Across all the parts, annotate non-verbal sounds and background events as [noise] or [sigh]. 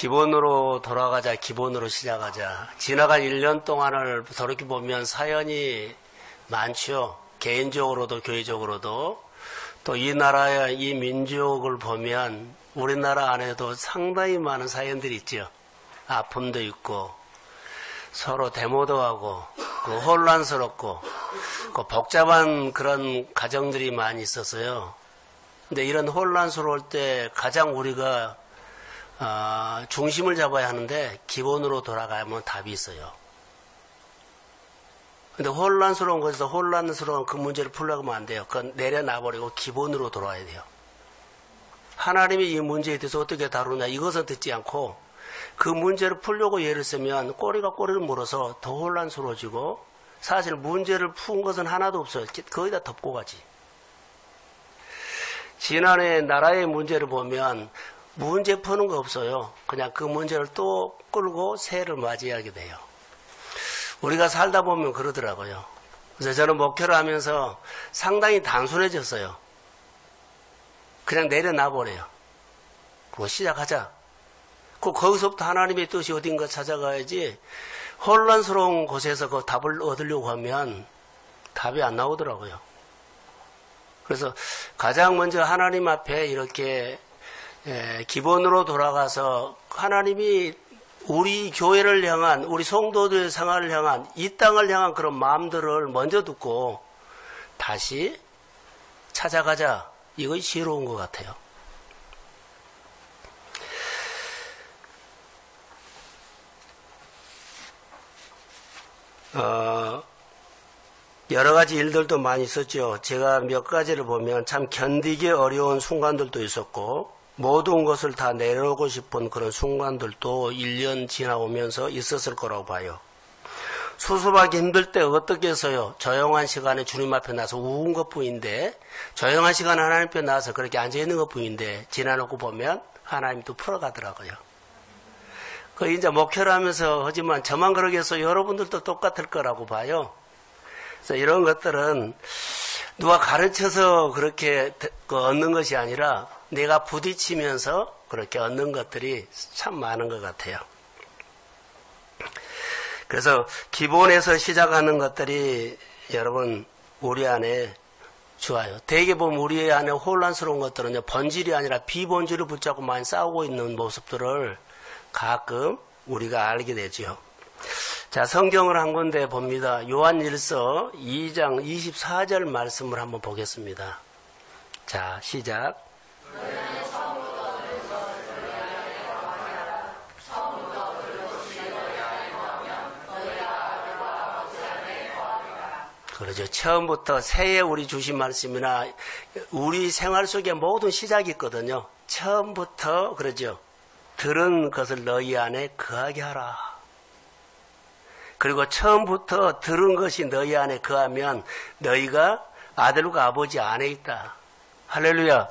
기본으로 돌아가자, 기본으로 시작하자. 지나간 1년 동안을 돌이켜 보면 사연이 많죠. 개인적으로도 교회적으로도 또 이 나라의 이 민족을 보면 우리나라 안에도 상당히 많은 사연들이 있죠. 아픔도 있고 서로 데모도 하고 그 혼란스럽고 그 복잡한 그런 가정들이 많이 있었어요. 근데 이런 혼란스러울 때 가장 우리가 어, 중심을 잡아야 하는데 기본으로 돌아가면 답이 있어요. 근데 혼란스러운 것에서 혼란스러운 그 문제를 풀려고 하면 안 돼요. 그건 내려놔버리고 기본으로 돌아야 돼요. 하나님이 이 문제에 대해서 어떻게 다루냐 이것은 듣지 않고 그 문제를 풀려고 예를 쓰면 꼬리가 꼬리를 물어서 더 혼란스러워지고 사실 문제를 푼 것은 하나도 없어요. 거의 다 덮고 가지. 지난해 나라의 문제를 보면 문제 푸는 거 없어요. 그냥 그 문제를 또 끌고 새해를 맞이하게 돼요. 우리가 살다 보면 그러더라고요. 그래서 저는 목회를 하면서 상당히 단순해졌어요. 그냥 내려놔 버려요. 그거 시작하자. 그 거기서부터 하나님의 뜻이 어딘가 찾아가야지 혼란스러운 곳에서 그 답을 얻으려고 하면 답이 안 나오더라고요. 그래서 가장 먼저 하나님 앞에 이렇게 기본으로 돌아가서 하나님이 우리 교회를 향한 우리 성도들의 생활을 향한 이 땅을 향한 그런 마음들을 먼저 듣고 다시 찾아가자 이것이 지혜로운 것 같아요. 어, 여러 가지 일들도 많이 있었죠. 제가 몇 가지를 보면 참 견디기 어려운 순간들도 있었고, 모든 것을 다 내려오고 싶은 그런 순간들도 1년 지나오면서 있었을 거라고 봐요. 수습하기 힘들 때 어떻게 해서요? 조용한 시간에 주님 앞에 나서 우은 것 뿐인데, 조용한 시간에 하나님 앞에 나와서 그렇게 앉아있는 것 뿐인데, 지나놓고 보면 하나님도 풀어가더라고요. 그 이제 목회를 하면서 하지만 저만 그러겠어 여러분들도 똑같을 거라고 봐요. 그래서 이런 것들은 누가 가르쳐서 그렇게 그 얻는 것이 아니라 내가 부딪히면서 그렇게 얻는 것들이 참 많은 것 같아요. 그래서 기본에서 시작하는 것들이 여러분 우리 안에 좋아요. 대개 보면 우리 안에 혼란스러운 것들은 본질이 아니라 비본질을 붙잡고 많이 싸우고 있는 모습들을 가끔 우리가 알게 되죠. 자, 성경을 한 군데 봅니다. 요한 1서 2장 24절 말씀을 한번 보겠습니다. 자, 시작. 그러죠. 처음부터 새해 우리 주신 말씀이나 우리 생활 속에 모든 시작이 있거든요. 처음부터 그러죠. 들은 것을 너희 안에 거하게 하라. 그리고 처음부터 들은 것이 너희 안에 거하면 너희가 아들과 아버지 안에 있다. 할렐루야.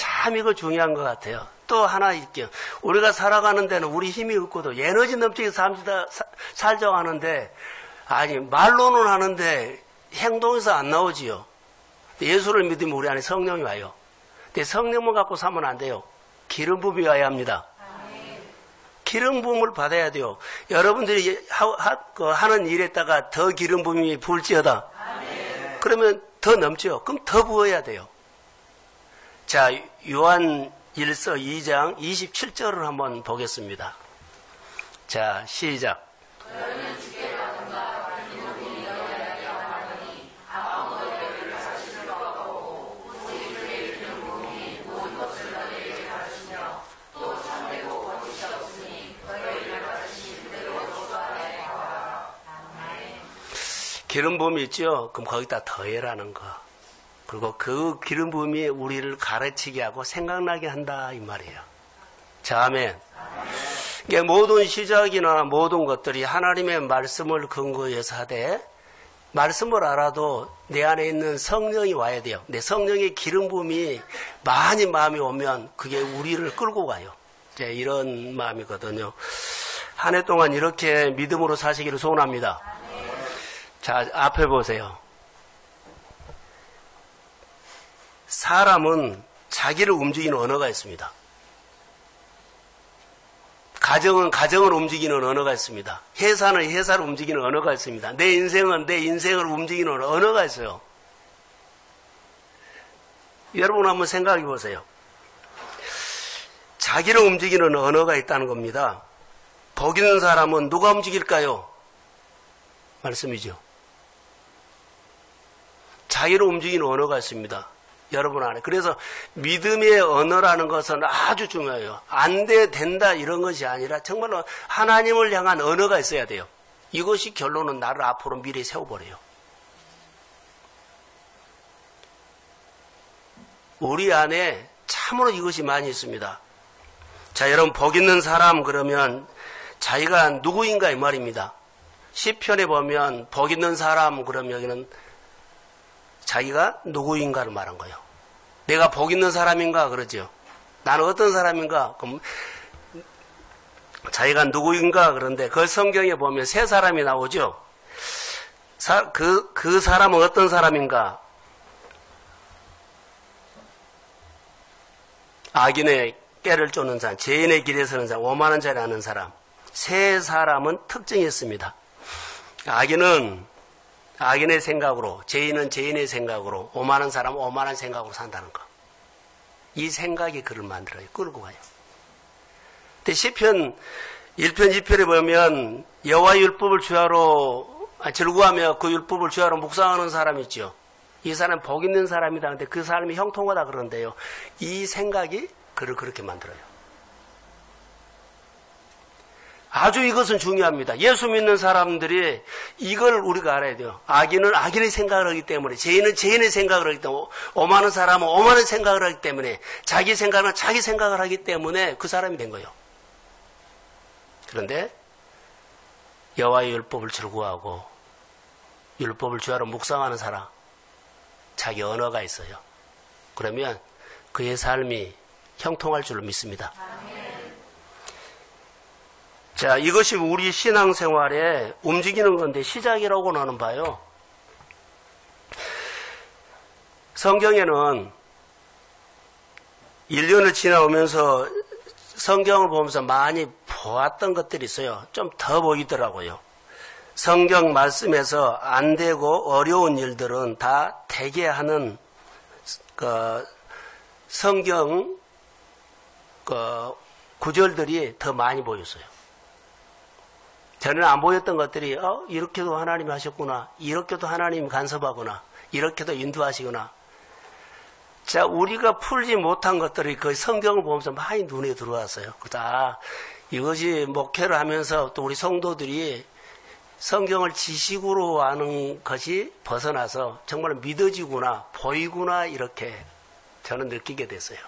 참 이거 중요한 것 같아요. 또 하나 있죠. 우리가 살아가는 데는 우리 힘이 없고도 에너지 넘치게 삽시다, 살자고 하는데, 아니, 말로는 하는데 행동에서 안 나오지요. 예수를 믿으면 우리 안에 성령이 와요. 근데 성령만 갖고 살면 안 돼요. 기름 부이 와야 합니다. 기름 부음을 받아야 돼요. 여러분들이 그 하는 일에다가 더 기름 부음이 불지어다. 그러면 더 넘죠. 그럼 더 부어야 돼요. 자, 요한 1서 2장 27절을 한번 보겠습니다. 자, 시작. 기름 부음이 있죠? 그럼 거기다 더해라는 거. 그리고 그 기름 부음이 우리를 가르치게 하고 생각나게 한다 이 말이에요. 자, 아멘. 이게 모든 시작이나 모든 것들이 하나님의 말씀을 근거해서 하되 말씀을 알아도 내 안에 있는 성령이 와야 돼요. 내 성령의 기름 부음이 많이 마음이 오면 그게 우리를 끌고 가요. 이제 이런 마음이거든요. 한 해 동안 이렇게 믿음으로 사시기를 소원합니다. 자, 앞에 보세요. 사람은 자기를 움직이는 언어가 있습니다. 가정은 가정을 움직이는 언어가 있습니다. 회사는 회사를 움직이는 언어가 있습니다. 내 인생은 내 인생을 움직이는 언어가 있어요. 여러분 한번 생각해 보세요. 자기를 움직이는 언어가 있다는 겁니다. 복 있는 사람은 누가 움직일까요? 말씀이죠. 자기를 움직이는 언어가 있습니다. 여러분 안에. 그래서 믿음의 언어라는 것은 아주 중요해요. 안 돼, 된다, 이런 것이 아니라 정말로 하나님을 향한 언어가 있어야 돼요. 이것이 결론은 나를 앞으로 미래에 세워버려요. 우리 안에 참으로 이것이 많이 있습니다. 자, 여러분, 복 있는 사람 그러면 자기가 누구인가 이 말입니다. 시편에 보면 복 있는 사람 그러면 여기는 자기가 누구인가를 말한 거예요. 내가 복 있는 사람인가 그러죠. 나는 어떤 사람인가? 그럼 자기가 누구인가 그런데 그 성경에 보면 세 사람이 나오죠. 사, 그, 그 사람은 어떤 사람인가? 악인의 깨를 쫓는 사람, 죄인의 길에 서는 사람, 오만한 자리 하는 사람. 세 사람은 특징이 있습니다. 악인은 악인의 생각으로, 죄인은 죄인의 생각으로, 오만한 사람은 오만한 생각으로 산다는 거. 이 생각이 그를 만들어요. 끌고 가요. 근데 시편 1편 2편에 보면 여호와 율법을 주하로 아, 즐거워하며 그 율법을 주하로 묵상하는 사람 있죠. 이 사람 복 있는 사람이다. 근데 그 사람이 형통하다 그러는데요. 이 생각이 그를 그렇게 만들어요. 아주 이것은 중요합니다. 예수 믿는 사람들이 이걸 우리가 알아야 돼요. 악인은 악인의 생각을 하기 때문에, 죄인은 죄인의 생각을 하기 때문에, 오만한 사람은 오만한 생각을 하기 때문에, 자기 생각은 자기 생각을 하기 때문에 그 사람이 된 거예요. 그런데 여호와의 율법을 즐거워하고 율법을 주하로 묵상하는 사람, 자기 언어가 있어요. 그러면 그의 삶이 형통할 줄로 믿습니다. 자, 이것이 우리 신앙생활에 움직이는 건데 시작이라고 나는 봐요. 성경에는 1년을 지나오면서 성경을 보면서 많이 보았던 것들이 있어요. 좀 더 보이더라고요. 성경 말씀에서 안 되고 어려운 일들은 다 되게 하는 그 성경 그 구절들이 더 많이 보였어요. 저는 안 보였던 것들이 어 이렇게도 하나님이 하셨구나 이렇게도 하나님이 간섭하구나 이렇게도 인도하시구나 자 우리가 풀지 못한 것들이 그 성경을 보면서 많이 눈에 들어왔어요. 그다 이것이 목회를 하면서 또 우리 성도들이 성경을 지식으로 아는 것이 벗어나서 정말 믿어지구나 보이구나 이렇게 저는 느끼게 됐어요.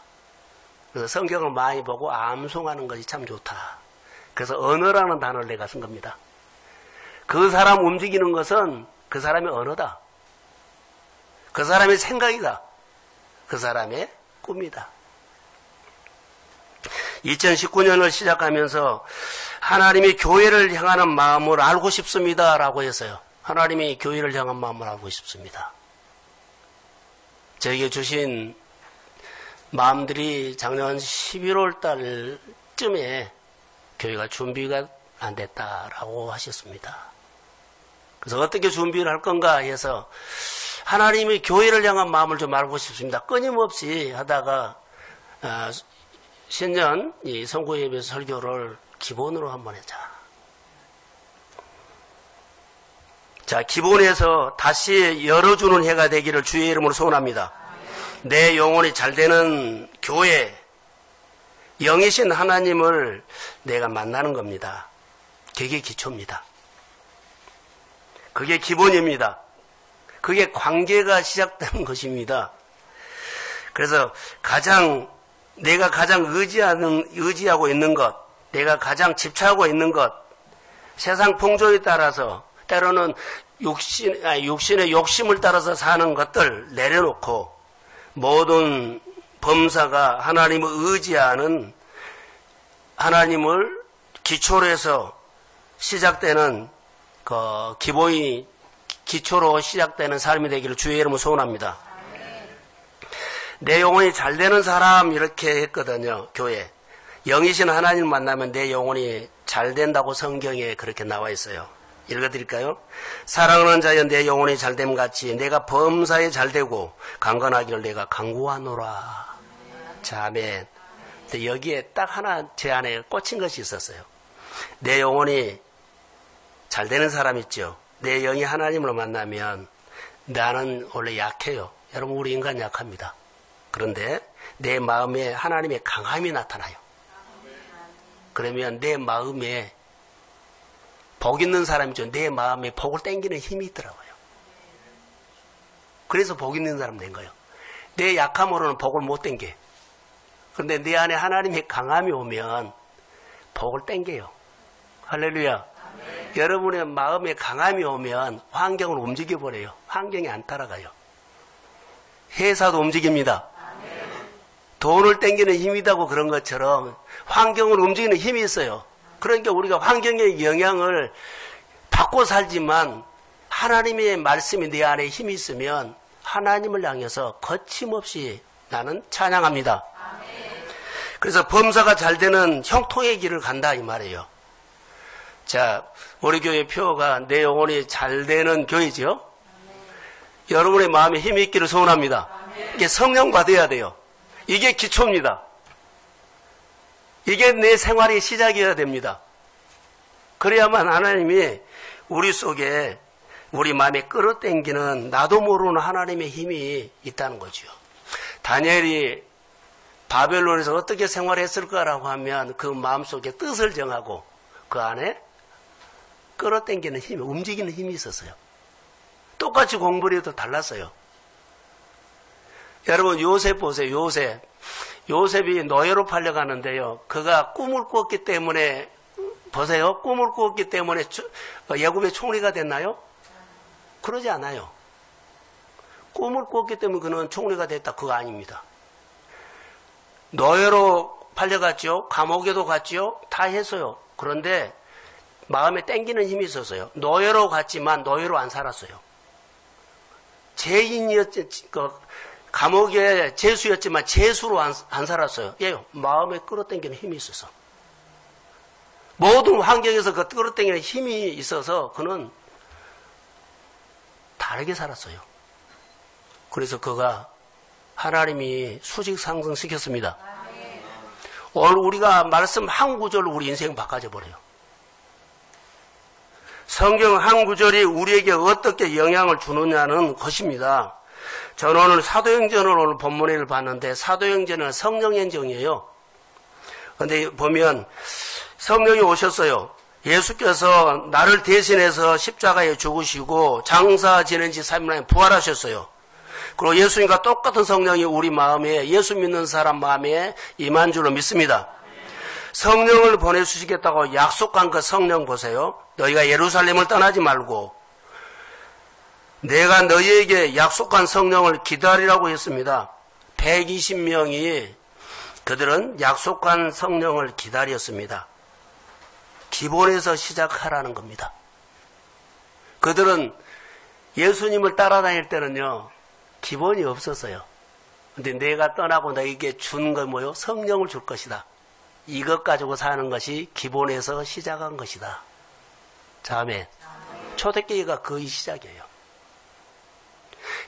그래서 성경을 많이 보고 암송하는 것이 참 좋다. 그래서 언어라는 단어를 내가 쓴 겁니다. 그 사람 움직이는 것은 그 사람의 언어다. 그 사람의 생각이다. 그 사람의 꿈이다. 2019년을 시작하면서 하나님이 교회를 향하는 마음을 알고 싶습니다. 라고 했어요. 하나님이 교회를 향한 마음을 알고 싶습니다. 저에게 주신 마음들이 작년 11월 달쯤에 교회가 준비가 안 됐다라고 하셨습니다. 그래서 어떻게 준비를 할 건가 해서 하나님이 교회를 향한 마음을 좀 알고 싶습니다. 끊임없이 하다가 어, 신년 이 선고 예배 설교를 기본으로 한번 하자. 자, 기본에서 다시 열어주는 해가 되기를 주의 이름으로 소원합니다. 내 영혼이 잘 되는 교회, 영이신 하나님을 내가 만나는 겁니다. 그게 기초입니다. 그게 기본입니다. 그게 관계가 시작되는 [laughs] 것입니다. 그래서 가장 내가 가장 의지하는 의지하고 있는 것, 내가 가장 집착하고 있는 것, 세상 풍조에 따라서 때로는 육신 아니, 육신의 욕심을 따라서 사는 것들 내려놓고 모든 범사가 하나님을 의지하는 하나님을 기초로 해서 시작되는 그 기본이 기초로 시작되는 삶이 되기를 주의 이름으로 소원합니다. 내 영혼이 잘 되는 사람 이렇게 했거든요. 교회. 영이신 하나님을 만나면 내 영혼이 잘 된다고 성경에 그렇게 나와 있어요. 읽어드릴까요? 사랑하는 자여 내 영혼이 잘됨 같이 내가 범사에 잘되고 강건하기를 내가 강구하노라. 자, 아멘. 근데 여기에 딱 하나 제 안에 꽂힌 것이 있었어요. 내 영혼이 잘 되는 사람 있죠. 내 영이 하나님을 만나면 나는 원래 약해요. 여러분 우리 인간 약합니다. 그런데 내 마음에 하나님의 강함이 나타나요. 그러면 내 마음에 복 있는 사람이죠. 내 마음에 복을 땡기는 힘이 있더라고요. 그래서 복 있는 사람 된 거예요. 내 약함으로는 복을 못 땡겨. 그런데 내 안에 하나님의 강함이 오면 복을 땡겨요. 할렐루야. 아멘. 여러분의 마음에 강함이 오면 환경을 움직여버려요. 환경이 안 따라가요. 회사도 움직입니다. 아멘. 돈을 땡기는 힘이다고 그런 것처럼 환경을 움직이는 힘이 있어요. 그러니까 우리가 환경의 영향을 받고 살지만 하나님의 말씀이 내 안에 힘이 있으면 하나님을 향해서 거침없이 나는 찬양합니다. 그래서 범사가 잘 되는 형통의 길을 간다 이 말이에요. 자, 우리 교회 표가 내 영혼이 잘 되는 교회죠. 여러분의 마음에 힘이 있기를 소원합니다. 이게 성령 받아야 돼요. 이게 기초입니다. 이게 내 생활의 시작이어야 됩니다. 그래야만 하나님이 우리 속에 우리 마음에 끌어당기는 나도 모르는 하나님의 힘이 있다는 거죠. 다니엘이 바벨론에서 어떻게 생활했을까라고 하면 그 마음속에 뜻을 정하고 그 안에 끌어당기는 힘이 움직이는 힘이 있었어요. 똑같이 공부를 해도 달랐어요. 여러분 요셉 보세요. 요셉. 요셉이 노예로 팔려가는데요. 그가 꿈을 꿨기 때문에 보세요. 꿈을 꿨기 때문에 예굽의 총리가 됐나요? 그러지 않아요. 꿈을 꿨기 때문에 그는 총리가 됐다. 그거 아닙니다. 노예로 팔려갔죠. 감옥에도 갔죠. 다 했어요. 그런데 마음에 땡기는 힘이 있었어요. 노예로 갔지만 노예로 안 살았어요. 죄인이었지, 그 감옥에 재수였지만 재수로 안, 안 살았어요. 예, 마음에 끌어당기는 힘이 있어서. 모든 환경에서 그 끌어당기는 힘이 있어서 그는 다르게 살았어요. 그래서 그가 하나님이 수직 상승시켰습니다. 오늘 우리가 말씀 한 구절로 우리 인생 바꿔져 버려요. 성경 한 구절이 우리에게 어떻게 영향을 주느냐는 것입니다. 저는 오늘 사도행전을 오늘 본문을 봤는데 사도행전은 성령행정이에요. 근데 보면 성령이 오셨어요. 예수께서 나를 대신해서 십자가에 죽으시고 장사 지낸 지 3일 만에 부활하셨어요. 그리고 예수님과 똑같은 성령이 우리 마음에 예수 믿는 사람 마음에 임한 줄로 믿습니다. 성령을 보내주시겠다고 약속한 그 성령 보세요. 너희가 예루살렘을 떠나지 말고 내가 너희에게 약속한 성령을 기다리라고 했습니다. 120명이 그들은 약속한 성령을 기다렸습니다. 기본에서 시작하라는 겁니다. 그들은 예수님을 따라다닐 때는요, 기본이 없었어요. 근데 내가 떠나고 너에게 준 건 뭐요? 성령을 줄 것이다. 이것 가지고 사는 것이 기본에서 시작한 것이다. 자매, 초대교회가 거의 시작이에요.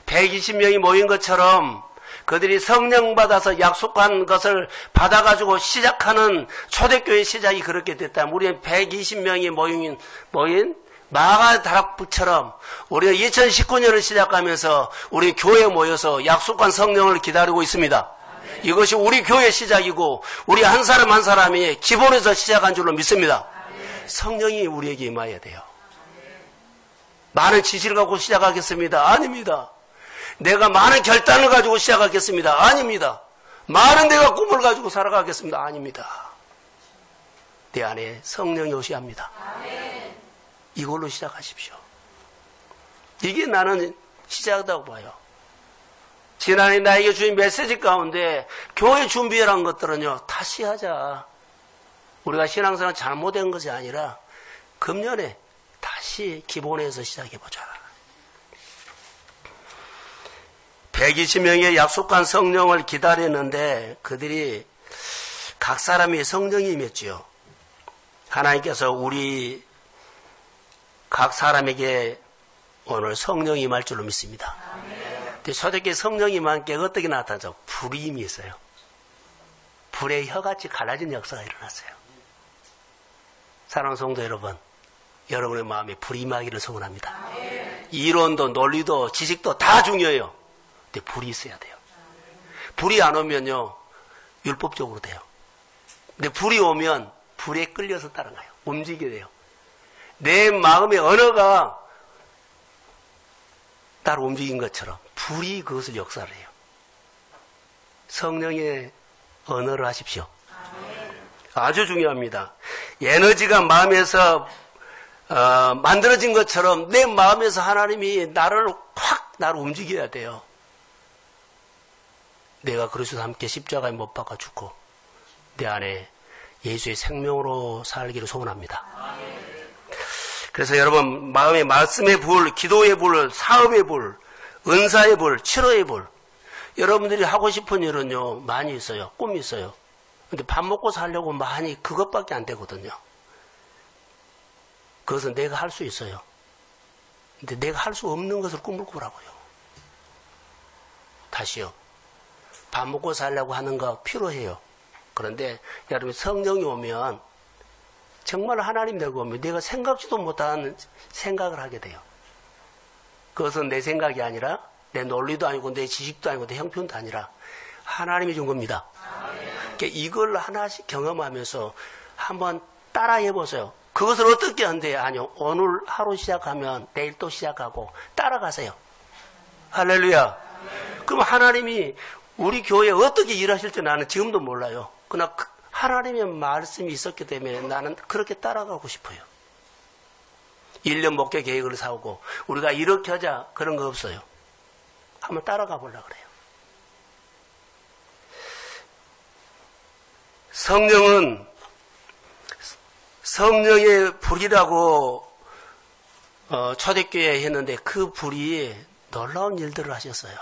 120명이 모인 것처럼 그들이 성령 받아서 약속한 것을 받아가지고 시작하는 초대교회 시작이 그렇게 됐다면 우리는 120명이 모인, 모인 마가 다락부처럼 우리가 2019년을 시작하면서 우리 교회에 모여서 약속한 성령을 기다리고 있습니다. 이것이 우리 교회 시작이고 우리 한 사람 한 사람이 기본에서 시작한 줄로 믿습니다. 성령이 우리에게 임해야 돼요. 많은 지시를 갖고 시작하겠습니다. 아닙니다. 내가 많은 결단을 가지고 시작하겠습니다. 아닙니다. 많은 내가 꿈을 가지고 살아가겠습니다. 아닙니다. 내 안에 성령이 오셔야 합니다. 이걸로 시작하십시오. 이게 나는 시작이라고 봐요. 지난해 나에게 주인 메시지 가운데 교회 준비해란 것들은요, 다시 하자. 우리가 신앙생활 잘못된 것이 아니라 금년에 다시 기본에서 시작해보자. 120명의 약속한 성령을 기다렸는데 그들이 각 사람이 성령이 임했지요. 하나님께서 우리 각 사람에게 오늘 성령이 임할 줄로 믿습니다. 근데 초대교회 성령이 임한 게 어떻게 나타나죠? 불이 임이 있어요. 불의 혀같이 갈라진 역사가 일어났어요. 사랑하는 성도 여러분, 여러분의 마음에 불이 임하기를 소원합니다. 이론도 논리도 지식도 다 중요해요. 근데 불이 있어야 돼요. 불이 안 오면요, 율법적으로 돼요. 근데 불이 오면 불에 끌려서 따라가요. 움직이게 돼요. 내 마음의 언어가 따로 움직인 것처럼 불이 그것을 역사를 해요. 성령의 언어를 하십시오. 아주 중요합니다. 에너지가 마음에서 어, 만들어진 것처럼 내 마음에서 하나님이 나를 확 나를 움직여야 돼요. 내가 그리스도 함께 십자가에 못 박아 죽고 내 안에 예수의 생명으로 살기를 소원합니다. 그래서 여러분 마음의 말씀의 불, 기도의 불, 사업의 불, 은사의 불, 치료의 불 여러분들이 하고 싶은 일은요 많이 있어요. 꿈이 있어요. 근데 밥 먹고 살려고 많이 그것밖에 안 되거든요. 그것은 내가 할 수 있어요. 근데 내가 할 수 없는 것을 꿈을 꾸라고요. 다시요. 밥 먹고 살려고 하는 거 필요해요. 그런데 여러분 성령이 오면 정말 하나님 되고 오면 내가 생각지도 못한 생각을 하게 돼요. 그것은 내 생각이 아니라 내 논리도 아니고 내 지식도 아니고 내 형편도 아니라 하나님이 준 겁니다. 그러니까 이걸 하나씩 경험하면서 한번 따라해 보세요. 그것을 어떻게 한대요? 아니요. 오늘 하루 시작하면 내일 또 시작하고 따라가세요. 할렐루야. 그럼 하나님이 우리 교회에 어떻게 일하실지 나는 지금도 몰라요. 그러나 그 하나님의 말씀이 있었기 때문에 나는 그렇게 따라가고 싶어요. 1년 목회 계획을 세우고 우리가 이렇게 하자 그런 거 없어요. 한번 따라가 보려고 그래요. 성령은 성령의 불이라고 어, 초대교회에 했는데 그 불이 놀라운 일들을 하셨어요.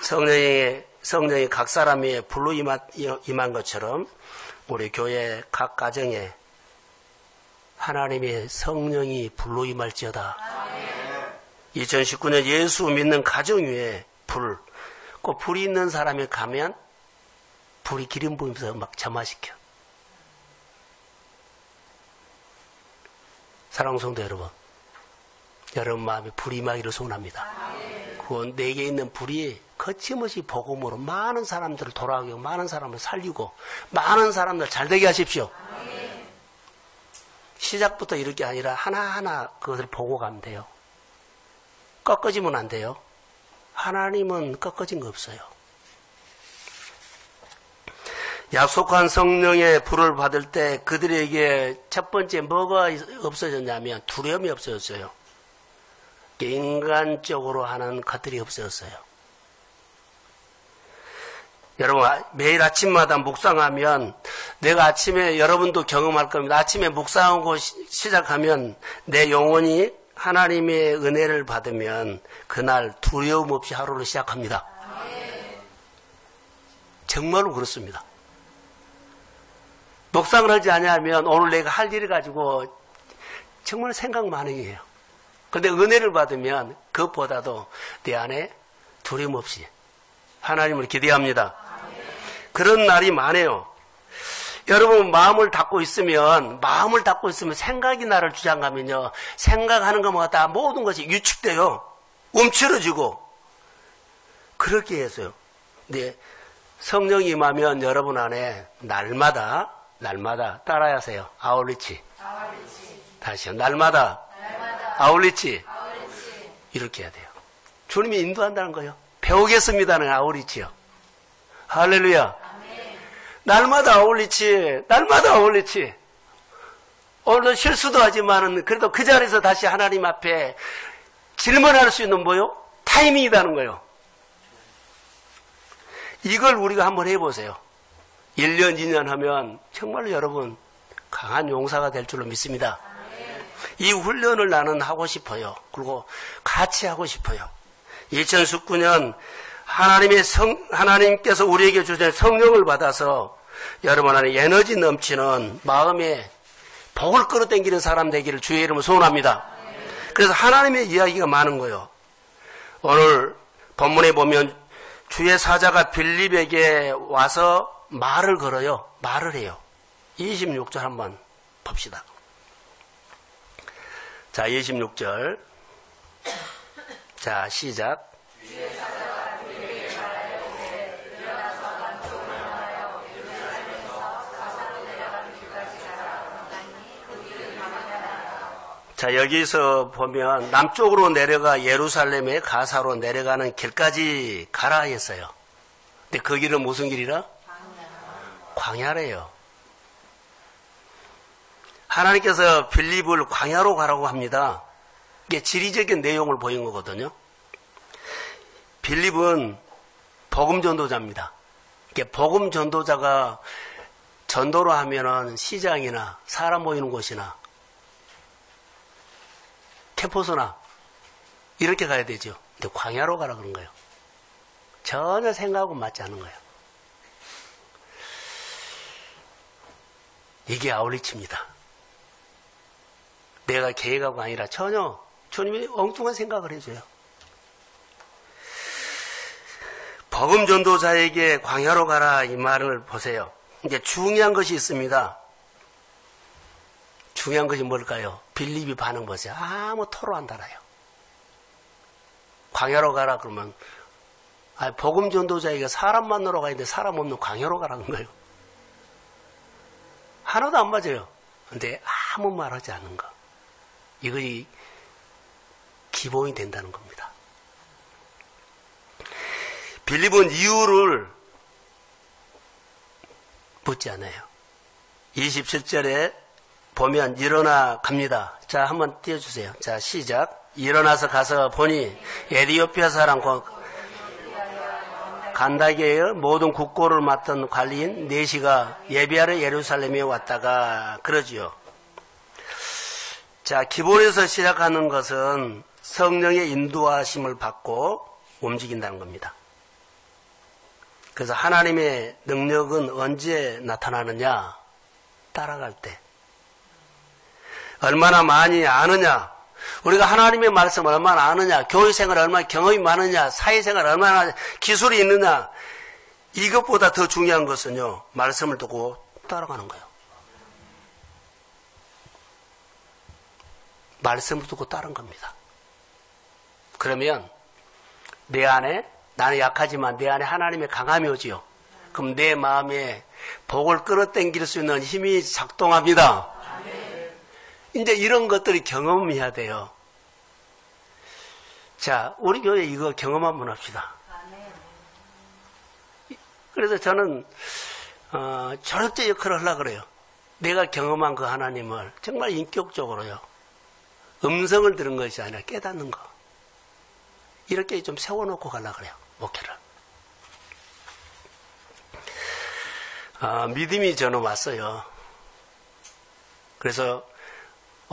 성령의 성령이 각 사람의 불로 임한 것처럼 우리 교회 각 가정에 하나님의 성령이 불로 임할지어다. 2019년 예수 믿는 가정 위에 불, 꼭 불이 있는 사람이 가면 불이 기름 부으면서 막 점화시켜. 사랑하는 성도 여러분, 여러분 마음에 불이 임하기를 소원합니다. 그 내게 있는 불이 거침없이 복음으로 많은 사람들을 돌아가고 많은 사람을 살리고 많은 사람들 잘 되게 하십시오. 시작부터 이렇게 아니라 하나하나 그것을 보고 가면 돼요. 꺾어지면 안 돼요. 하나님은 꺾어진 거 없어요. 약속한 성령의 불을 받을 때 그들에게 첫 번째 뭐가 없어졌냐면 두려움이 없어졌어요. 인간적으로 하는 것들이 없어졌어요. 여러분 매일 아침마다 묵상하면 내가 아침에 여러분도 경험할 겁니다. 아침에 묵상하고 시작하면 내 영혼이 하나님의 은혜를 받으면 그날 두려움 없이 하루를 시작합니다. 정말로 그렇습니다. 묵상을 하지 않으면 오늘 내가 할 일을 가지고 정말 생각 많이 해요. 그런데 은혜를 받으면 그것보다도 내 안에 두려움 없이 하나님을 기대합니다. 그런 날이 많아요. 여러분 마음을 닫고 있으면 마음을 닫고 있으면 생각이 나를 주장하면요. 생각하는 것마다? 모든 것이 유축돼요. 움츠러지고. 그렇게 해서요. 근데 성령이 임하면 여러분 안에 날마다 날마다 따라하세요. 아울리치, 아울리치. 다시요. 날마다, 날마다. 아울리치. 아울리치. 이렇게 해야 돼요. 주님이 인도한다는 거예요. 배우겠습니다는 아울리치요. 할렐루야 날마다 어울리치, 날마다 어울리치. 오늘도 실수도 하지만은 그래도 그 자리에서 다시 하나님 앞에 질문할 수 있는 뭐요? 타이밍이라는 거요. 이걸 우리가 한번 해보세요. 1년, 2년 하면 정말로 여러분 강한 용사가 될 줄로 믿습니다. 이 훈련을 나는 하고 싶어요. 그리고 같이 하고 싶어요. 2019년 하나님의 성, 하나님께서 우리에게 주신 성령을 받아서 여러분 안에 에너지 넘치는 마음에 복을 끌어당기는 사람 되기를 주의 이름으로 소원합니다. 그래서 하나님의 이야기가 많은 거예요. 오늘 본문에 보면 주의 사자가 빌립에게 와서 말을 걸어요. 말을 해요. 26절 한번 봅시다. 자, 26절. 자, 시작. 자, 여기서 보면 남쪽으로 내려가 예루살렘의 가사로 내려가는 길까지 가라 했어요. 근데 그 길은 무슨 길이라? 광야래요. 하나님께서 빌립을 광야로 가라고 합니다. 이게 지리적인 내용을 보인 거거든요. 빌립은 복음 전도자입니다. 이게 복음 전도자가 전도를 하면은 시장이나 사람 모이는 곳이나 캠퍼스나 이렇게 가야 되죠. 근데 광야로 가라 그런 거예요. 전혀 생각하고 맞지 않은 거예요. 이게 아울리치입니다. 내가 계획하고 아니라 전혀 주님이 엉뚱한 생각을 해줘요. 복음 전도자에게 광야로 가라 이 말을 보세요. 이제 중요한 것이 있습니다. 중요한 것이 뭘까요? 빌립이 반응 보세요. 아무 토로 안 달아요. 광야로 가라 그러면 아, 복음 전도자에게 사람 만나러 가는데 사람 없는 광야로 가라는 거예요. 하나도 안 맞아요. 근데 아무 말하지 않는 거. 이것이 기본이 된다는 겁니다. 빌립은 이유를 묻지 않아요. 27절에 보면 일어나 갑니다. 자, 한번 띄워주세요. 자, 시작. 일어나서 가서 보니 에디오피아 사람 간다게의 모든 국고를 맡던 관리인 네시가 예비하러 예루살렘에 왔다가 그러지요. 자, 기본에서 시작하는 것은 성령의 인도하심을 받고 움직인다는 겁니다. 그래서 하나님의 능력은 언제 나타나느냐? 따라갈 때. 얼마나 많이 아느냐? 우리가 하나님의 말씀 을 얼마나 아느냐? 교회 생활 얼마나 경험이 많으냐? 사회 생활 얼마나 기술이 있느냐? 이것보다 더 중요한 것은요, 말씀을 듣고 따라가는 거예요. 말씀을 듣고 따른 겁니다. 그러면 내 안에 나는 약하지만 내 안에 하나님의 강함이 오지요. 그럼 내 마음에 복을 끌어당길 수 있는 힘이 작동합니다. 이제 이런 것들이 경험해야 돼요. 자, 우리 교회 이거 경험 한번 합시다. 그래서 저는 어, 절대 역할을 하려고 그래요. 내가 경험한 그 하나님을 정말 인격적으로요. 음성을 들은 것이 아니라 깨닫는 거. 이렇게 좀 세워놓고 가려고 그래요. 목회를. 아, 믿음이 저는 왔어요. 그래서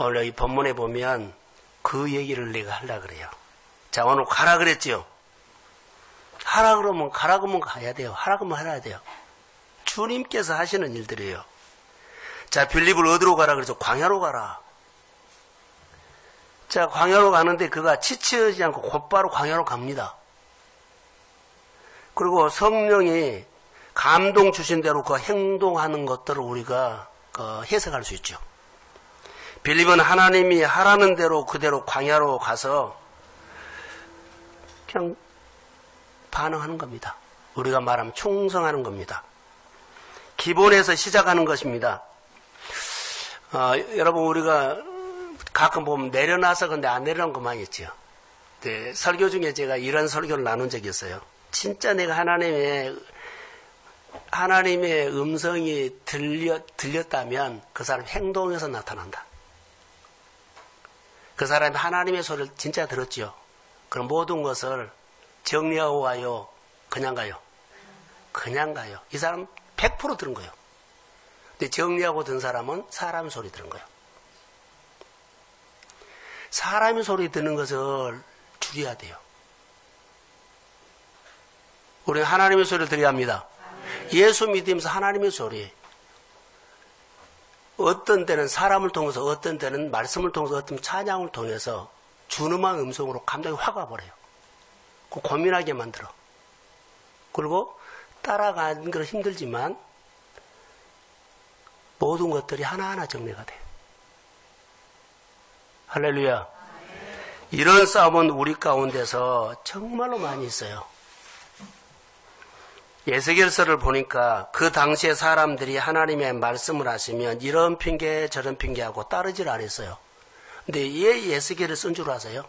오늘 이 본문에 보면 그 얘기를 내가 하려 그래요. 자, 오늘 가라 그랬지요. 하라 그러면 가라 그러면 가야 돼요. 하라 그러면 해야 돼요. 주님께서 하시는 일들이에요. 자, 빌립을 어디로 가라 그래서 광야로 가라. 자, 광야로 가는데 그가 지치지 않고 곧바로 광야로 갑니다. 그리고 성령이 감동 주신 대로 그 행동하는 것들을 우리가 그 해석할 수 있죠. 빌립은 하나님이 하라는 대로 그대로 광야로 가서 그냥 반응하는 겁니다. 우리가 말하면 충성하는 겁니다. 기본에서 시작하는 것입니다. 어, 여러분 우리가 가끔 보면 내려놔서 근데 안거 많이 있죠. 네, 설교 중에 제가 이런 설교를 나눈 적이 있어요. 진짜 내가 하나님의 하나님의 음성이 들려, 들렸다면 그 사람 행동에서 나타난다. 그 사람이 하나님의 소리를 진짜 들었지요. 그럼 모든 것을 정리하고 가요? 그냥 가요? 그냥 가요. 이 사람 100% 들은 거예요. 근데 정리하고 든 사람은 사람 소리 들은 거예요. 사람의 소리 듣는 것을 줄여야 돼요. 우리는 하나님의 소리를 들어야 합니다. 예수 믿으면서 하나님의 소리. 어떤 때는 사람을 통해서, 어떤 때는 말씀을 통해서, 어떤 찬양을 통해서 준엄한 음성으로 감정이 확 와버려요. 그 고민하게 만들어. 그리고 따라가는 건 힘들지만 모든 것들이 하나하나 정리가 돼요. 할렐루야. 이런 싸움은 우리 가운데서 정말로 많이 있어요. 예세결서를 보니까 그 당시에 사람들이 하나님의 말씀을 하시면 이런 핑계 저런 핑계하고 따르질 않았어요. 근데 왜 예세결을 쓴 줄 아세요?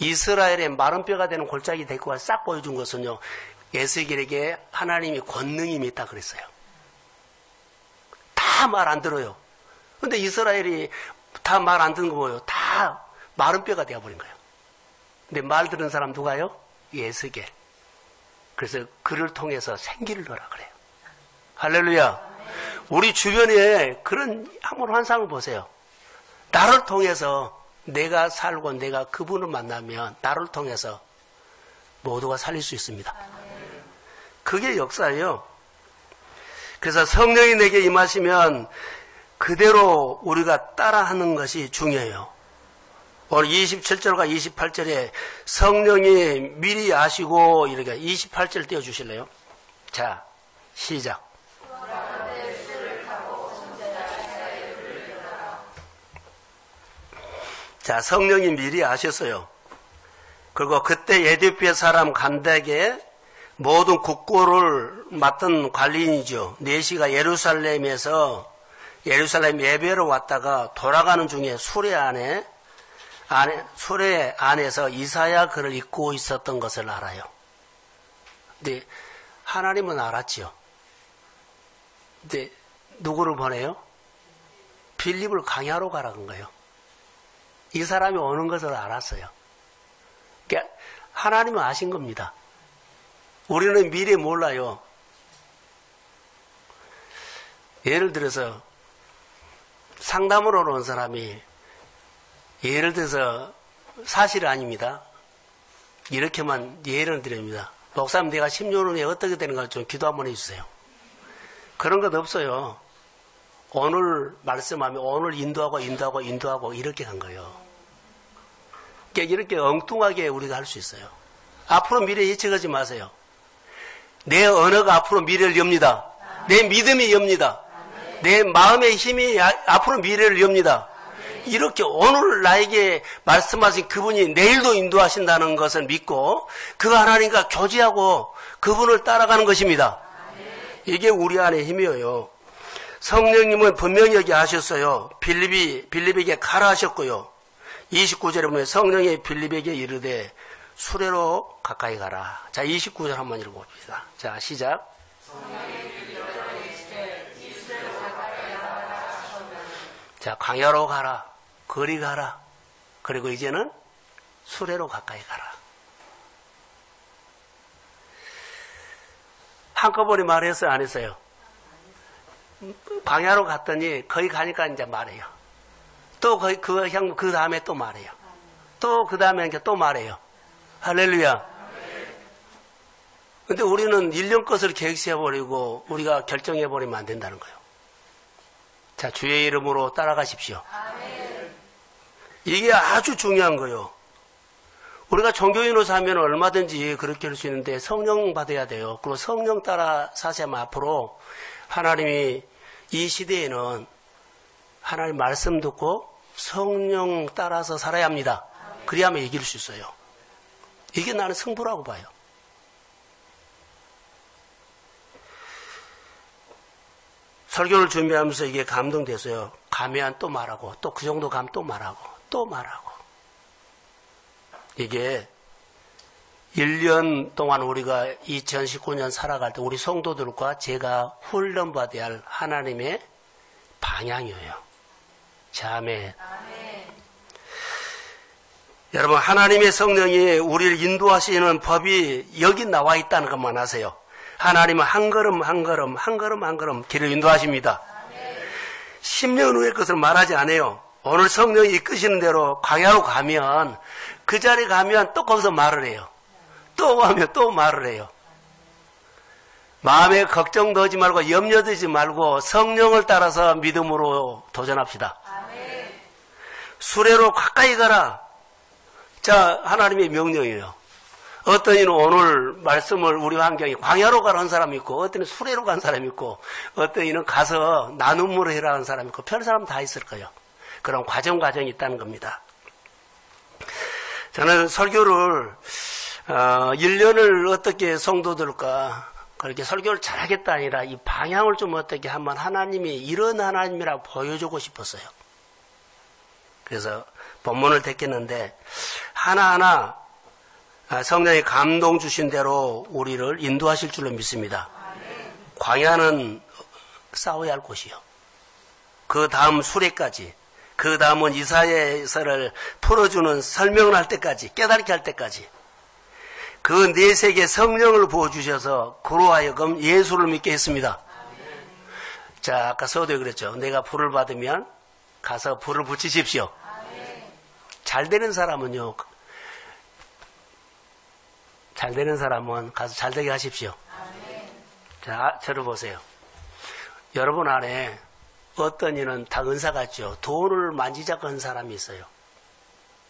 이스라엘의 마른 뼈가 되는 골짜기 대구가 싹 보여준 것은요. 예세결에게 하나님이 권능이 있다 그랬어요. 다 말 안 들어요. 근데 이스라엘이 다 말 안 듣는 거 뭐예요? 다 마른 뼈가 되어버린 거예요. 근데 말 들은 사람 누가요? 예스겔. 그래서 그를 통해서 생기를 넣으라 그래요. 할렐루야. 우리 주변에 그런 한번 환상을 보세요. 나를 통해서 내가 살고 내가 그분을 만나면 나를 통해서 모두가 살릴 수 있습니다. 그게 역사예요. 그래서 성령이 내게 임하시면 그대로 우리가 따라하는 것이 중요해요. 오늘 27절과 28절에 성령이 미리 아시고 이렇게 28절 띄워 주실래요? 자, 시작. 자, 성령이 미리 아셨어요. 그리고 그때 에디오피아 사람 간덱에 모든 국고를 맡은 관리인이죠. 네시가 예루살렘에서 예루살렘 예배로 왔다가 돌아가는 중에 수레 안에 안에, 수레 안에서 이사야 글을 읽고 있었던 것을 알아요. 근데 하나님은 알았지요. 근데 누구를 보내요? 빌립을 강야로 가라는 거예요. 이 사람이 오는 것을 알았어요. 그러니까 하나님은 아신 겁니다. 우리는 미래 몰라요. 예를 들어서 상담으로 온 사람이 예를 들어서 사실 아닙니다. 이렇게만 예를 드립니다. 목사님 내가 10년 후에 어떻게 되는가 좀 기도 한번 해주세요. 그런 것 없어요. 오늘 말씀하면 오늘 인도하고 인도하고 인도하고 이렇게 간 거예요. 그러니까 이렇게 엉뚱하게 우리가 할 수 있어요. 앞으로 미래 예측하지 마세요. 내 언어가 앞으로 미래를 엽니다. 내 믿음이 엽니다. 내 마음의 힘이 앞으로 미래를 엽니다. 이렇게 오늘 나에게 말씀하신 그분이 내일도 인도하신다는 것을 믿고 그 하나님과 교제하고 그분을 따라가는 것입니다. 이게 우리 안에 힘이에요. 성령님은 분명히 여기 하셨어요. 빌립이, 빌립에게 가라 하셨고요. 29절에 보면 성령이 빌립에게 이르되 수레로 가까이 가라. 자, 29절 한번 읽어봅시다. 자, 시작. 자, 광야로 가라. 거리 가라. 그리고 이제는 수레로 가까이 가라. 한꺼번에 말했어요? 안 했어요? 광야로 갔더니 거기 가니까 이제 말해요. 또 그, 그, 향, 그 다음에 또 말해요. 또 그 다음에 이제 또 말해요. 할렐루야. 근데 우리는 1년 것을 계획해버리고 우리가 결정해버리면 안 된다는 거예요. 자, 주의 이름으로 따라가십시오. 이게 아주 중요한 거예요. 우리가 종교인으로서 하면 얼마든지 그렇게 할 수 있는데 성령 받아야 돼요. 그리고 성령 따라 사시면 앞으로 하나님이 이 시대에는 하나님 말씀 듣고 성령 따라서 살아야 합니다. 그래야만 이길 수 있어요. 이게 나는 승부라고 봐요. 설교를 준비하면서 이게 감동됐어요. 가면 또 말하고, 또 그 정도 가면 또 말하고, 또 말하고. 이게 1년 동안 우리가 2019년 살아갈 때 우리 성도들과 제가 훈련받아야 할 하나님의 방향이에요. 자매. 여러분, 하나님의 성령이 우리를 인도하시는 법이 여기 나와 있다는 것만 아세요. 하나님은 한 걸음 한 걸음 한 걸음 한 걸음 길을 인도하십니다. 10년 후의 것을 말하지 않아요. 오늘 성령이 이끄시는 대로 광야로 가면 그 자리에 가면 또 거기서 말을 해요. 또 가면 또 말을 해요. 마음에 걱정 넣지 말고 염려 되지 말고 성령을 따라서 믿음으로 도전합시다. 수레로 가까이 가라. 자, 하나님의 명령이에요. 어떤 이는 오늘 말씀을 우리 환경에 광야로 가라는 사람이 있고, 어떤 이는 수레로 간 사람이 있고, 어떤 이는 가서 나눔으로 해라는 사람이 있고, 별 사람 다 있을 거예요. 그런 과정 과정이 있다는 겁니다. 저는 설교를 어, 1년을 어떻게 성도들과 그렇게 설교를 잘하겠다 아니라 이 방향을 좀 어떻게 한번 하나님이 이런 하나님이라고 보여주고 싶었어요. 그래서 본문을 택했는데 하나하나 성령이 감동 주신 대로 우리를 인도하실 줄로 믿습니다. 광야는 싸워야 할 곳이요. 그 다음 수레까지 그 다음은 이사야서를 풀어주는 설명을 할 때까지 깨닫게 할 때까지 그 내세계 성령을 부어주셔서 그로 하여금 예수를 믿게 했습니다. 자 아까 서도에 그랬죠. 내가 불을 받으면 가서 불을 붙이십시오. 잘 되는 사람은요. 잘 되는 사람은 가서 잘 되게 하십시오. 자 저를 보세요. 여러분 안에 어떤 이는 다 은사 같죠. 돈을 만지작 한 사람이 있어요.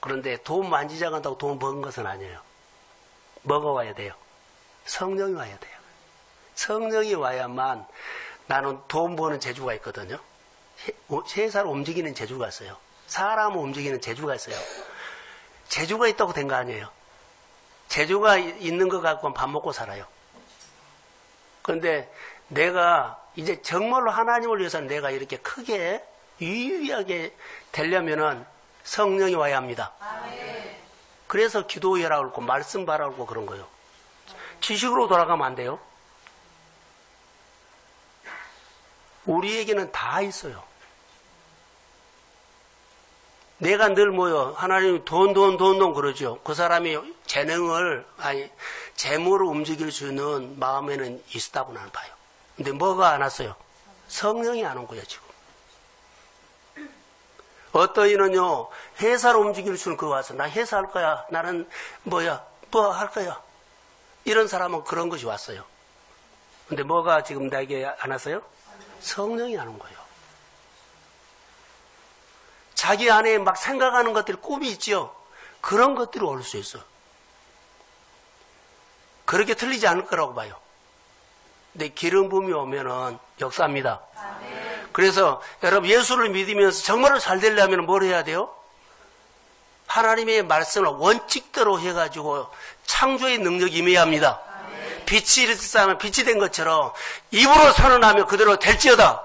그런데 돈 만지작 한다고 돈 버는 것은 아니에요. 뭐가 와야 돼요? 성령이 와야 돼요. 성령이 와야만 나는 돈 버는 재주가 있거든요. 세살 움직이는 재주가 있어요. 사람을 움직이는 재주가 있어요. 재주가 있다고 된 거 아니에요. 재주가 있는 것 갖고 밥 먹고 살아요. 그런데 내가 이제 정말로 하나님을 위해서 내가 이렇게 크게 유의하게 되려면은 성령이 와야 합니다. 그래서 기도해라 그러고 말씀 바라 그러고 그런 거예요. 지식으로 돌아가면 안 돼요. 우리에게는 다 있어요. 내가 늘 뭐요? 하나님 돈, 돈, 돈, 돈 그러죠. 그 사람이 재능을, 아니, 재물을 움직일 수 있는 마음에는 있다고 나는 봐요. 근데 뭐가 안 왔어요? 성령이 안 온 거예요, 지금. 어떤 이는요, 회사를 움직일 수는 그거 와서, 나 회사 할 거야. 나는 뭐야, 뭐 할 거야. 이런 사람은 그런 것이 왔어요. 근데 뭐가 지금 나에게 안 왔어요? 성령이 안 온 거예요. 자기 안에 막 생각하는 것들이 꿈이 있죠? 그런 것들이 올 수 있어. 그렇게 틀리지 않을 거라고 봐요. 근데 기름 부음이 오면은 역사입니다. 그래서 여러분 예수를 믿으면서 정말로 잘 되려면 뭘 해야 돼요? 하나님의 말씀을 원칙대로 해가지고 창조의 능력이 임해야 합니다. 빛이 일어나면 빛이 된 것처럼 입으로 선언하면 그대로 될지어다.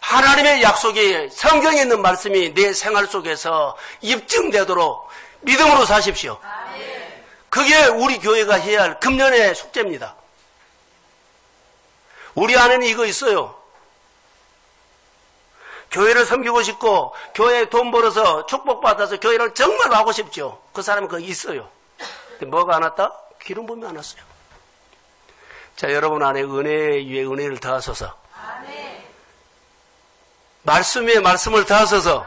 하나님의 약속이 성경에 있는 말씀이 내 생활 속에서 입증되도록 믿음으로 사십시오. 그게 우리 교회가 해야 할 금년의 숙제입니다. 우리 안에는 이거 있어요. 교회를 섬기고 싶고 교회에 돈 벌어서 축복받아서 교회를 정말 하고 싶죠. 그 사람은 그거 있어요. 근데 뭐가 안 왔다? 기름 부음이 안 왔어요. 자, 여러분 안에 은혜 위에 은혜를 더하소서. 말씀에 말씀을 더하소서.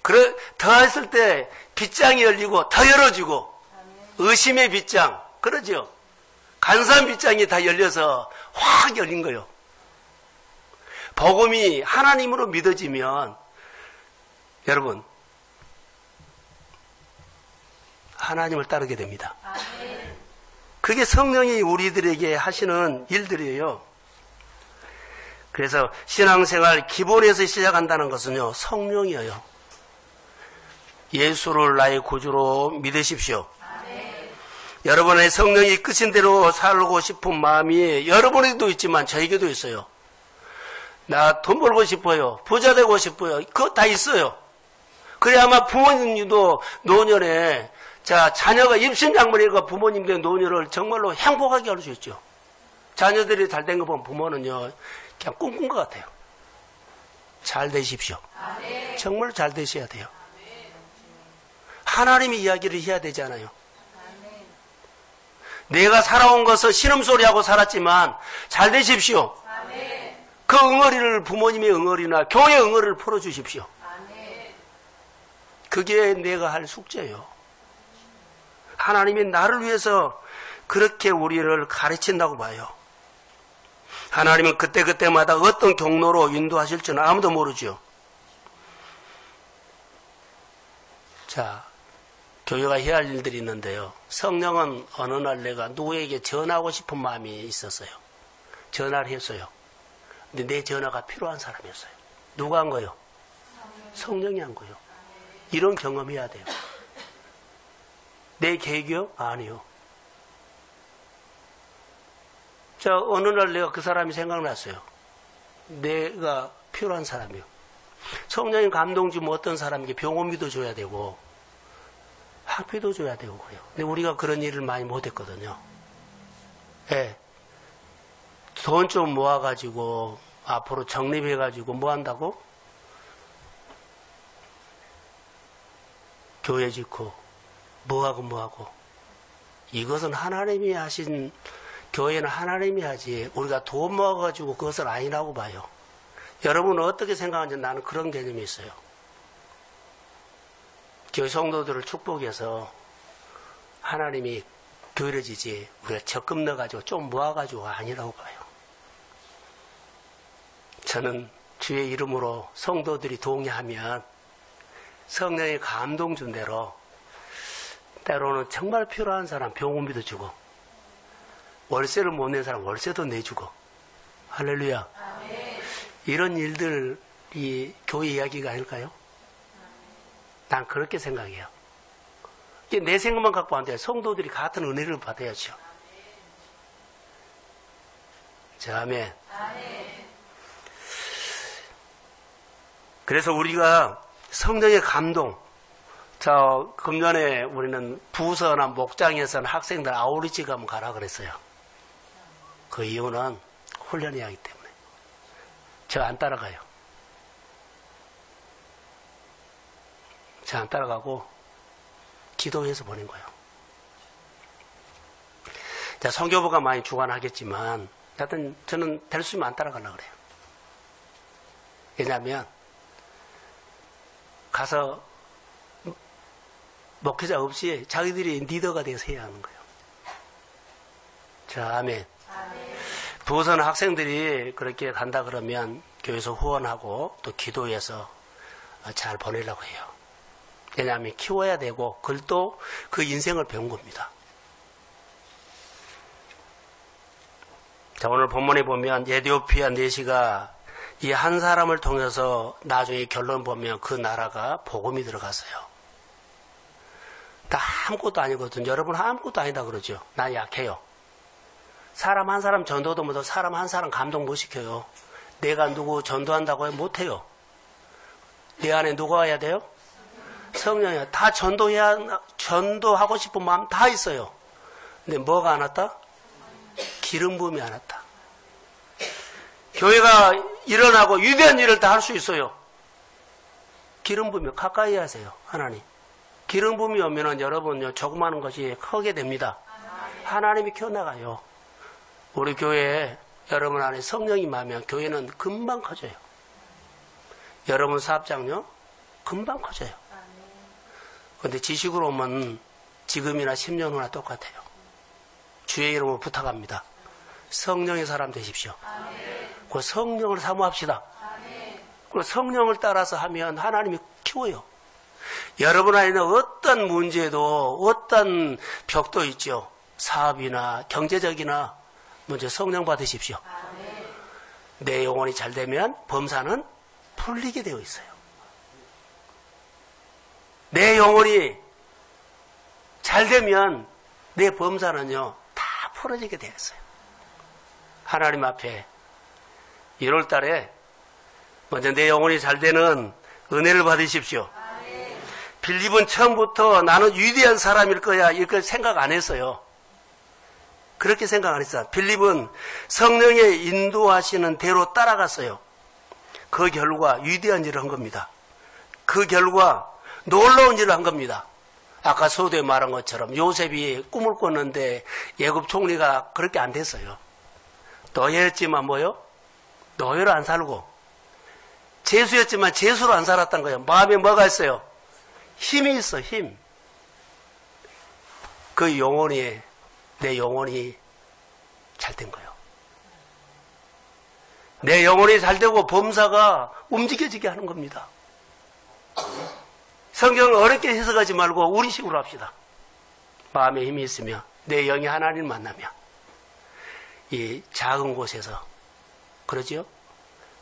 그래, 더했을 때 빗장이 열리고 더 열어지고 의심의 빗장. 그러죠? 간산 빗장이 다 열려서 확 열린 거예요. 복음이 하나님으로 믿어지면 여러분 하나님을 따르게 됩니다. 그게 성령이 우리들에게 하시는 일들이에요. 그래서 신앙생활 기본에서 시작한다는 것은요, 성령이에요. 예수를 나의 구주로 믿으십시오. 여러분의 성령이 끝인 대로 살고 싶은 마음이 여러분에게도 있지만 저에게도 있어요. 나 돈 벌고 싶어요. 부자 되고 싶어요. 그거 다 있어요. 그래 아마 부모님도 노년에 자 자녀가 입신양물이가 부모님들 노년을 정말로 행복하게 할 수 있죠. 자녀들이 잘 된 거 보면 부모는요 그냥 꿈꾼 것 같아요. 잘 되십시오. 정말 잘 되셔야 돼요. 하나님의 이야기를 해야 되잖아요. 내가 살아온 것은 신음소리하고 살았지만 잘 되십시오. 그 응어리를 부모님의 응어리나 교회 응어리를 풀어주십시오. 그게 내가 할 숙제예요. 하나님이 나를 위해서 그렇게 우리를 가르친다고 봐요. 하나님은 그때그때마다 어떤 경로로 인도하실지는 아무도 모르죠. 자, 교회가 해야 할 일들이 있는데요. 성령은 어느 날 내가 누구에게 전하고 싶은 마음이 있었어요. 전화를 했어요. 근데 내 전화가 필요한 사람이었어요. 누가 한 거요? 성령이 한 거요. 이런 경험해야 돼요. 내 계획이요? 아니요. 자, 어느 날 내가 그 사람이 생각났어요. 내가 필요한 사람이요. 성령이 감동 주면 어떤 사람에게 병원비도 줘야 되고, 학비도 줘야 되고 그래요. 근데 우리가 그런 일을 많이 못했거든요. 예. 돈 좀 모아가지고, 앞으로 적립해가지고 뭐 한다고? 교회 짓고, 뭐하고 뭐하고. 이것은 하나님이 하신, 교회는 하나님이 하지, 우리가 돈 모아가지고 그것은 아니라고 봐요. 여러분은 어떻게 생각하는지 나는 그런 개념이 있어요. 교회 성도들을 축복해서 하나님이 교회를 지지, 우리가 적금 넣어가지고 좀 모아가지고 아니라고 봐요. 저는 주의 이름으로 성도들이 동의하면 성령의 감동 준 대로 때로는 정말 필요한 사람 병원비도 주고 월세를 못 낸 사람 월세도 내주고 할렐루야 이런 일들이 교회 이야기가 아닐까요? 난 그렇게 생각해요. 내 생각만 갖고 안 돼요. 성도들이 같은 은혜를 받아야죠. 자, 아멘. 그래서 우리가 성령의 감동, 저, 금년에 우리는 부서나 목장에서는 학생들 아우리지 가면 가라 그랬어요. 그 이유는 훈련해야 하기 때문에. 저 안 따라가요. 저안 따라가고 기도해서 보낸 거예요. 자, 성교부가 많이 주관하겠지만, 하여튼 저는 될 수 있으면 안 따라가려고 그래요. 왜냐하면, 가서 목회자 없이 자기들이 리더가 돼서 해야 하는 거예요. 자, 아멘. 부서는 학생들이 그렇게 간다 그러면 교회에서 후원하고 또 기도해서 잘 보내려고 해요. 왜냐하면 키워야 되고 그걸 그 인생을 배운 겁니다. 자, 오늘 본문에 보면 에디오피아 내시가 이 한 사람을 통해서 나중에 결론 보면 그 나라가 복음이 들어갔어요. 다 아무것도 아니거든. 여러분 아무것도 아니다 그러죠. 나 약해요. 사람 한 사람 전도도 못하고 사람 한 사람 감동 못 시켜요. 내가 누구 전도한다고 해 못해요. 내 안에 누가 와야 돼요? 성령이야. 다 전도해야, 전도하고 싶은 마음 다 있어요. 근데 뭐가 안 왔다? 기름 부음이 안 왔다. 교회가 일어나고 위대한 일을 다 할 수 있어요. 기름 부음이 가까이 하세요. 하나님. 기름 부음이 오면은 여러분요, 조그마한 것이 크게 됩니다. 하나님이 켜나가요. 우리 교회에 여러분 안에 성령이 임하면 교회는 금방 커져요. 여러분 사업장요, 금방 커져요. 근데 지식으로 오면 지금이나 10년 후나 똑같아요. 주의 이름으로 부탁합니다. 성령의 사람 되십시오. 그 성령을 사모합시다. 그 성령을 따라서 하면 하나님이 키워요. 여러분 안에는 어떤 문제도 어떤 벽도 있죠. 사업이나 경제적이나 먼저 성령 받으십시오. 내 영혼이 잘 되면 범사는 풀리게 되어 있어요. 내 영혼이 잘 되면 내 범사는요, 다 풀어지게 되었어요. 하나님 앞에 1월 달에 먼저 내 영혼이 잘 되는 은혜를 받으십시오. 빌립은 처음부터 나는 위대한 사람일 거야, 이렇게 생각 안 했어요. 그렇게 생각 안 했어요. 빌립은 성령의 인도하시는 대로 따라갔어요. 그 결과 위대한 일을 한 겁니다. 그 결과 놀라운 일을 한 겁니다. 아까 서두에 말한 것처럼 요셉이 꿈을 꿨는데 예굽 총리가 그렇게 안 됐어요. 노예였지만 뭐요? 노예로 안 살고 재수였지만 재수로 안 살았던 거예요. 마음에 뭐가 있어요? 힘이 있어, 힘. 그 영혼이 내 영혼이 잘 된 거예요. 내 영혼이 잘 되고 범사가 움직여지게 하는 겁니다. 성경을 어렵게 해석하지 말고 우리 식으로 합시다. 마음에 힘이 있으며 내 영이 하나님을 만나며 이 작은 곳에서 그러지요?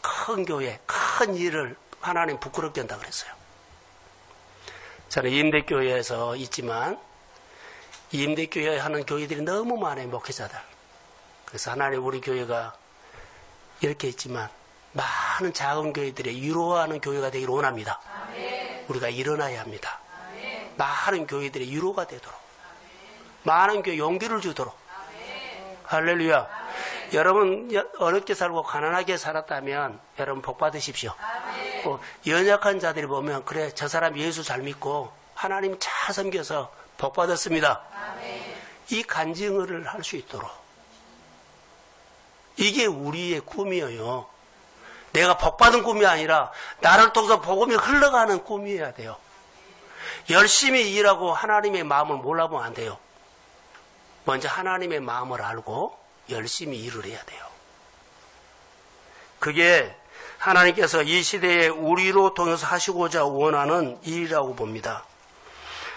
큰 교회, 큰 일을 하나님 부끄럽게 한다 그랬어요. 저는 임대교회에서 있지만 임대교회 하는 교회들이 너무 많아요, 목회자들. 그래서 하나님 우리 교회가 이렇게 있지만 많은 작은 교회들의 위로하는 교회가 되기를 원합니다. 우리가 일어나야 합니다. 많은 교회들의 위로가 되도록 많은 교회 용기를 주도록 할렐루야. 여러분 어렵게 살고 가난하게 살았다면 여러분 복 받으십시오. 어, 연약한 자들이 보면 그래 저 사람 예수 잘 믿고 하나님 잘 섬겨서 복 받았습니다. 이 간증을 할 수 있도록 이게 우리의 꿈이에요. 내가 복받은 꿈이 아니라 나를 통해서 복음이 흘러가는 꿈이어야 돼요. 열심히 일하고 하나님의 마음을 몰라보면 안 돼요. 먼저 하나님의 마음을 알고 열심히 일을 해야 돼요. 그게 하나님께서 이 시대에 우리로 통해서 하시고자 원하는 일이라고 봅니다.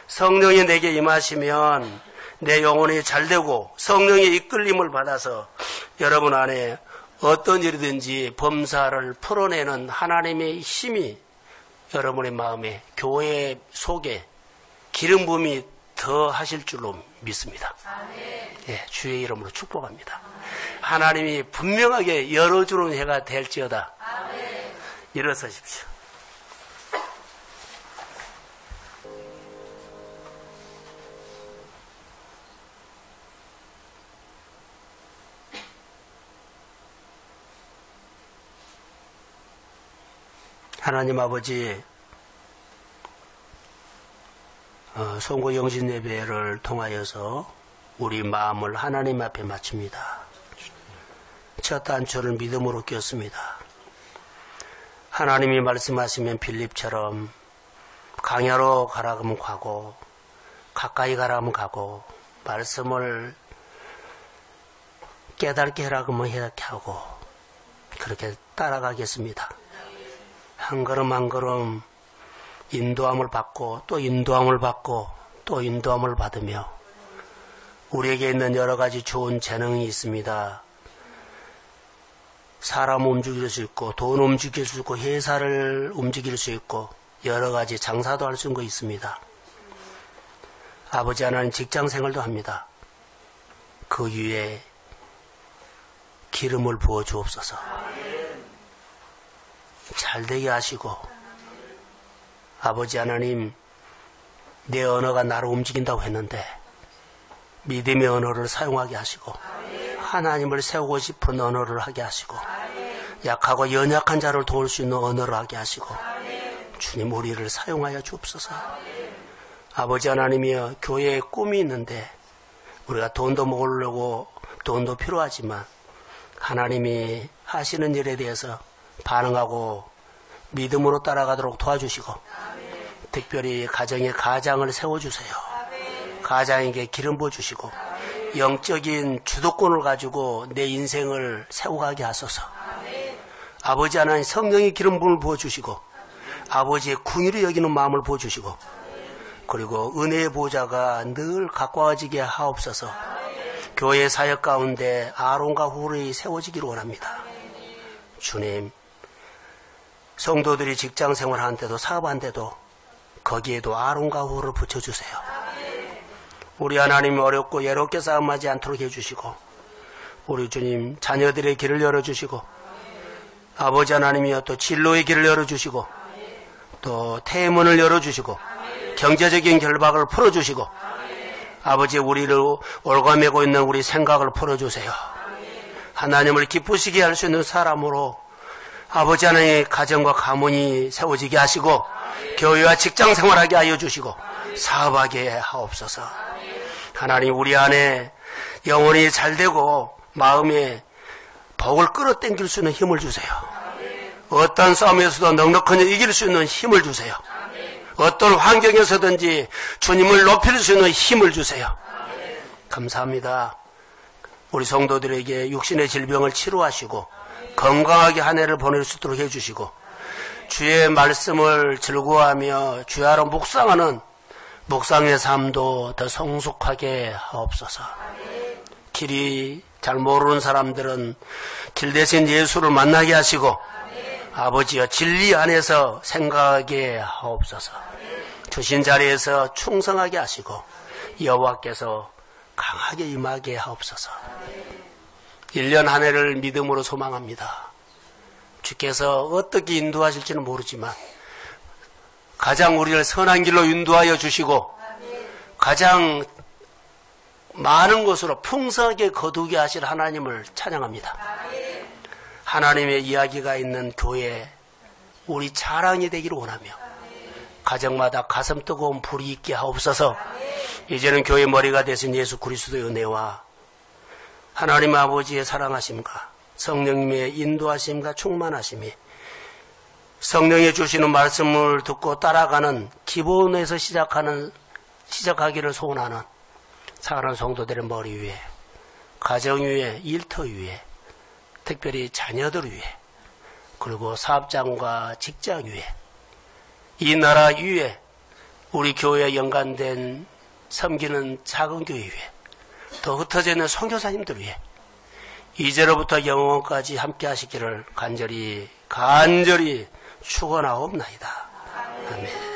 성령이 내게 임하시면 내 영혼이 잘 되고 성령의 이끌림을 받아서 여러분 안에 어떤 일이든지 범사를 풀어내는 하나님의 힘이 여러분의 마음에 교회 속에 기름 부음이 더 하실 줄로 믿습니다. 예, 주의 이름으로 축복합니다. 하나님이 분명하게 열어주는 해가 될지어다. 일어서십시오. 하나님 아버지, 어, 송구 영신 예배를 통하여서 우리 마음을 하나님 앞에 맞춥니다. 첫 단초를 믿음으로 꼈습니다. 하나님이 말씀하시면 빌립처럼 강야로 가라 면 가고 가까이 가라 면 가고 말씀을 깨닫게 하라 면 이렇게 하고 그렇게 따라가겠습니다. 한 걸음 한 걸음 인도함을 받고 또 인도함을 받고 또 인도함을 받으며 우리에게 있는 여러 가지 좋은 재능이 있습니다. 사람 움직일 수 있고 돈 움직일 수 있고 회사를 움직일 수 있고 여러 가지 장사도 할 수 있는 거 있습니다. 아버지 하나님 직장 생활도 합니다. 그 위에 기름을 부어 주옵소서. 잘 되게 하시고 아버지 하나님 내 언어가 나를 움직인다고 했는데 믿음의 언어를 사용하게 하시고 하나님을 세우고 싶은 언어를 하게 하시고 약하고 연약한 자를 도울 수 있는 언어를 하게 하시고 주님 우리를 사용하여 주옵소서. 아버지 하나님이여 교회에 꿈이 있는데 우리가 돈도 모으려고 돈도 필요하지만 하나님이 하시는 일에 대해서 반응하고 믿음으로 따라가도록 도와주시고 특별히 가정에 가장을 세워주세요. 가장에게 기름 부어주시고 영적인 주도권을 가지고 내 인생을 세워가게 하소서. 아버지 하나님 성령의 기름 부음을 부어주시고 아버지의 궁유를 여기는 마음을 부어주시고 그리고 은혜의 보좌가 늘 가까워지게 하옵소서. 교회 사역 가운데 아론과 후르이 세워지기를 원합니다. 주님, 성도들이 직장 생활하는데도 사업하는데도 거기에도 아론과 후를 붙여주세요. 우리 하나님 어렵고 예롭게 싸움하지 않도록 해주시고 우리 주님 자녀들의 길을 열어주시고 아버지 하나님이여 또 진로의 길을 열어주시고 또 태문을 열어주시고 경제적인 결박을 풀어주시고 아버지 우리를 올가매고 있는 우리 생각을 풀어주세요. 하나님을 기쁘시게 할 수 있는 사람으로 아버지 하나님의 가정과 가문이 세워지게 하시고 교회와 직장 생활하게 하여 주시고 사업하게 하옵소서. 하나님 우리 안에 영혼이 잘 되고 마음에 복을 끌어당길 수 있는 힘을 주세요. 어떤 싸움에서도 넉넉하게 이길 수 있는 힘을 주세요. 어떤 환경에서든지 주님을 높일 수 있는 힘을 주세요. 감사합니다. 우리 성도들에게 육신의 질병을 치료하시고 건강하게 한 해를 보낼 수 있도록 해주시고 주의 말씀을 즐거워하며 주야로 묵상하는 묵상의 삶도 더 성숙하게 하옵소서. 길이 잘 모르는 사람들은 길 대신 예수를 만나게 하시고 아버지여 진리 안에서 생각하게 하옵소서. 주신 자리에서 충성하게 하시고 여호와께서 강하게 임하게 하옵소서. 1년 한 해를 믿음으로 소망합니다. 주께서 어떻게 인도하실지는 모르지만 가장 우리를 선한 길로 인도하여 주시고 가장 많은 것으로 풍성하게 거두게 하실 하나님을 찬양합니다. 하나님의 이야기가 있는 교회 우리 자랑이 되기를 원하며 가정마다 가슴 뜨거운 불이 있게 하옵소서 이제는 교회 머리가 되신 예수 그리스도의 은혜와 하나님 아버지의 사랑하심과 성령님의 인도하심과 충만하심이 성령이 주시는 말씀을 듣고 따라가는 기본에서 시작하는 시작하기를 소원하는 사랑하는 성도들의 머리 위에 가정 위에 일터 위에 특별히 자녀들 위에 그리고 사업장과 직장 위에 이 나라 위에 우리 교회에 연관된 섬기는 작은 교회 위에 더 흩어져 있는 선교사님들 위해 이제로부터 영원까지 함께 하시기를 간절히 간절히 축원하옵나이다. 아멘.